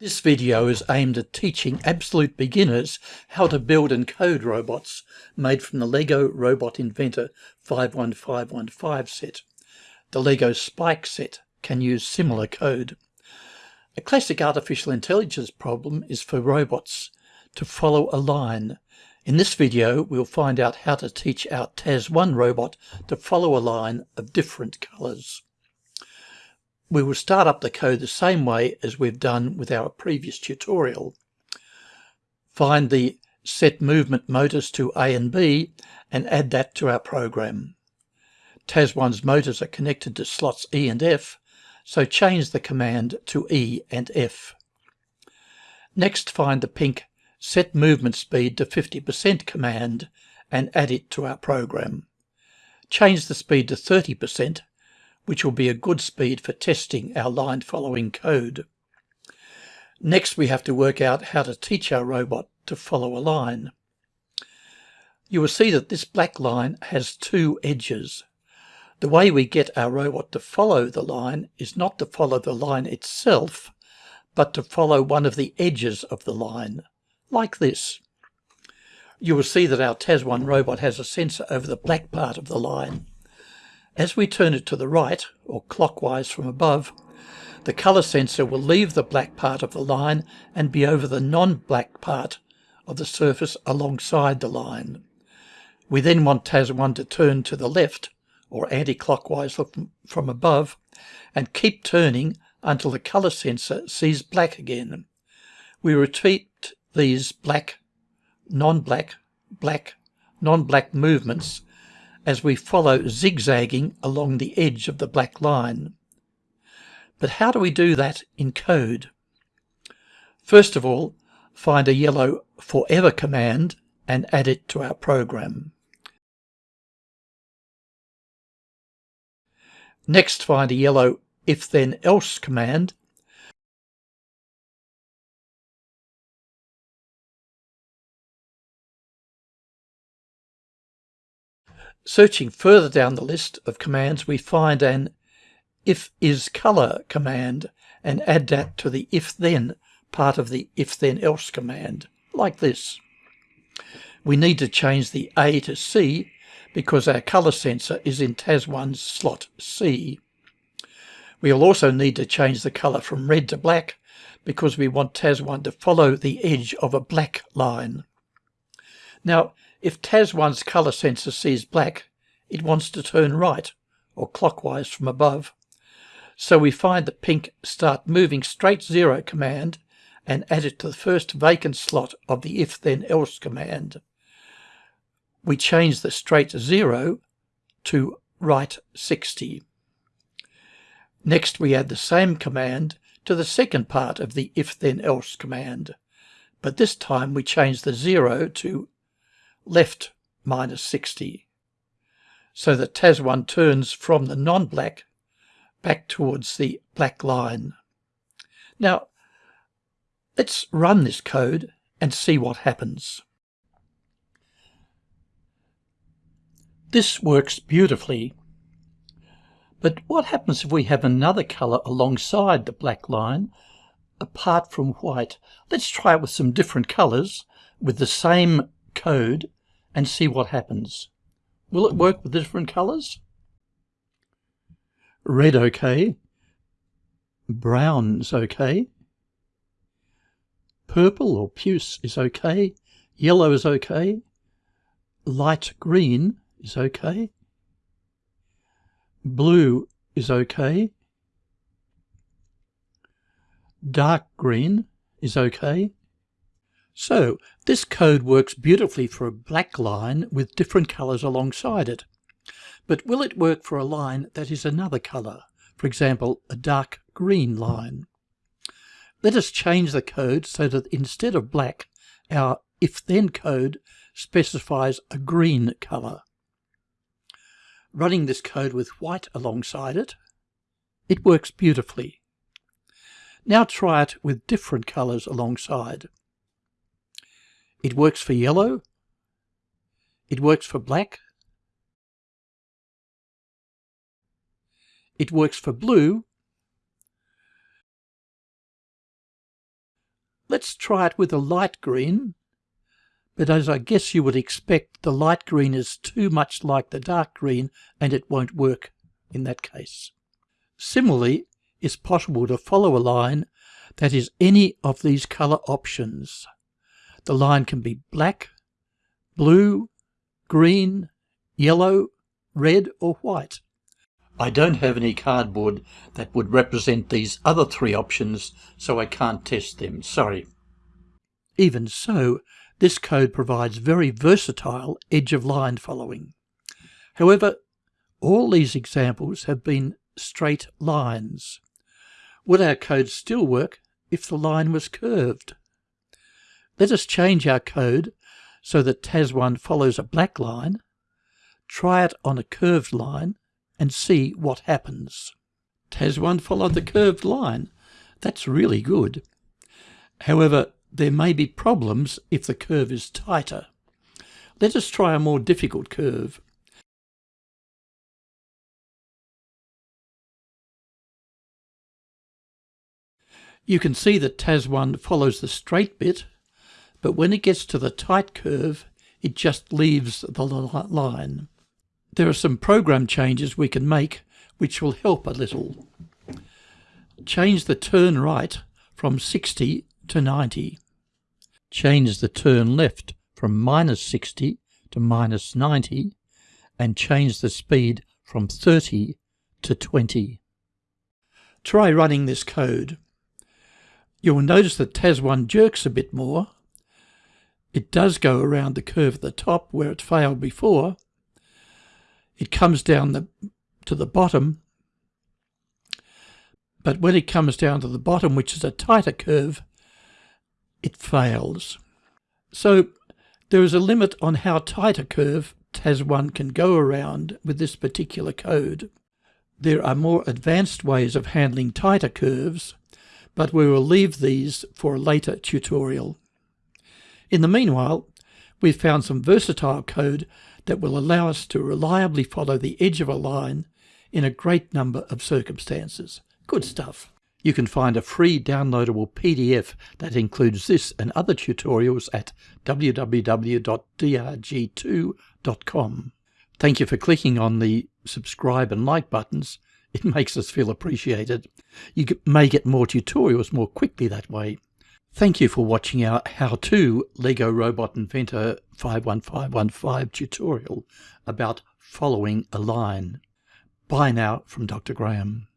This video is aimed at teaching absolute beginners how to build and code robots made from the LEGO Robot Inventor 51515 set. The LEGO Spike set can use similar code. A classic artificial intelligence problem is for robots to follow a line. In this video, we'll find out how to teach our TAS1 robot to follow a line of different colours. We will start up the code the same way as we've done with our previous tutorial. Find the set movement motors to A and B and add that to our program. TAS1's motors are connected to slots E and F, so change the command to E and F. Next find the pink set movement speed to 50% command and add it to our program. Change the speed to 30% which will be a good speed for testing our line following code. Next, we have to work out how to teach our robot to follow a line. You will see that this black line has two edges. The way we get our robot to follow the line is not to follow the line itself, but to follow one of the edges of the line, like this. You will see that our TAS1 robot has a sensor over the black part of the line. As we turn it to the right, or clockwise from above, the colour sensor will leave the black part of the line and be over the non-black part of the surface alongside the line. We then want TAS1 to turn to the left, or anti-clockwise from above, and keep turning until the colour sensor sees black again. We repeat these black, non-black, black, non-black movements as we follow zigzagging along the edge of the black line. But how do we do that in code? First of all, find a yellow forever command and add it to our program. Next, find a yellow if then else command Searching further down the list of commands, we find an if is color command and add that to the if then part of the if then else command, like this. We need to change the A to C because our color sensor is in TAS1's slot C. We'll also need to change the color from red to black because we want TAS1 to follow the edge of a black line. Now, if TAS1's colour sensor sees black, it wants to turn right, or clockwise from above. So we find the pink start moving straight zero command and add it to the first vacant slot of the if then else command. We change the straight zero to right 60. Next we add the same command to the second part of the if then else command, but this time we change the zero to left minus 60 so that TAS1 turns from the non-black back towards the black line. Now, let's run this code and see what happens. This works beautifully. But what happens if we have another colour alongside the black line apart from white? Let's try it with some different colours with the same code and see what happens. Will it work with the different colours? Red okay. brown's okay. Purple or puce is okay. Yellow is okay. Light green is okay. Blue is okay. Dark green is okay. So this code works beautifully for a black line with different colours alongside it. But will it work for a line that is another colour, for example a dark green line? Let us change the code so that instead of black, our if-then code specifies a green colour. Running this code with white alongside it, it works beautifully. Now try it with different colours alongside. It works for yellow. It works for black. It works for blue. let's try it with a light green. But as I guess you would expect, the light green is too much like the dark green and it won't work in that case. Similarly, it's possible to follow a line that is any of these colour options. The line can be black, blue, green, yellow, red or white. I don't have any cardboard that would represent these other three options, so I can't test them, sorry. Even so, this code provides very versatile edge of line following. However, all these examples have been straight lines. Would our code still work if the line was curved? Let us change our code so that TAS1 follows a black line, try it on a curved line, and see what happens. TAS1 followed the curved line. That's really good. However, there may be problems if the curve is tighter. Let us try a more difficult curve. You can see that TAS1 follows the straight bit, but when it gets to the tight curve, it just leaves the line. There are some program changes we can make which will help a little. Change the turn right from 60 to 90. Change the turn left from minus 60 to minus 90 and change the speed from 30 to 20. Try running this code. You will notice that TAS1 jerks a bit more. It does go around the curve at the top where it failed before, it comes down the, to the bottom. But when it comes down to the bottom, which is a tighter curve, it fails. So there is a limit on how tight a curve TAS1 can go around with this particular code. There are more advanced ways of handling tighter curves, but we will leave these for a later tutorial. In the meanwhile, we've found some versatile code that will allow us to reliably follow the edge of a line in a great number of circumstances. Good stuff. You can find a free downloadable PDF that includes this and other tutorials at www.drg2.com. Thank you for clicking on the subscribe and like buttons. It makes us feel appreciated. You may get more tutorials more quickly that way. Thank you for watching our how-to LEGO Robot Inventor 51515 tutorial about following a line. Bye now from Dr. Graham.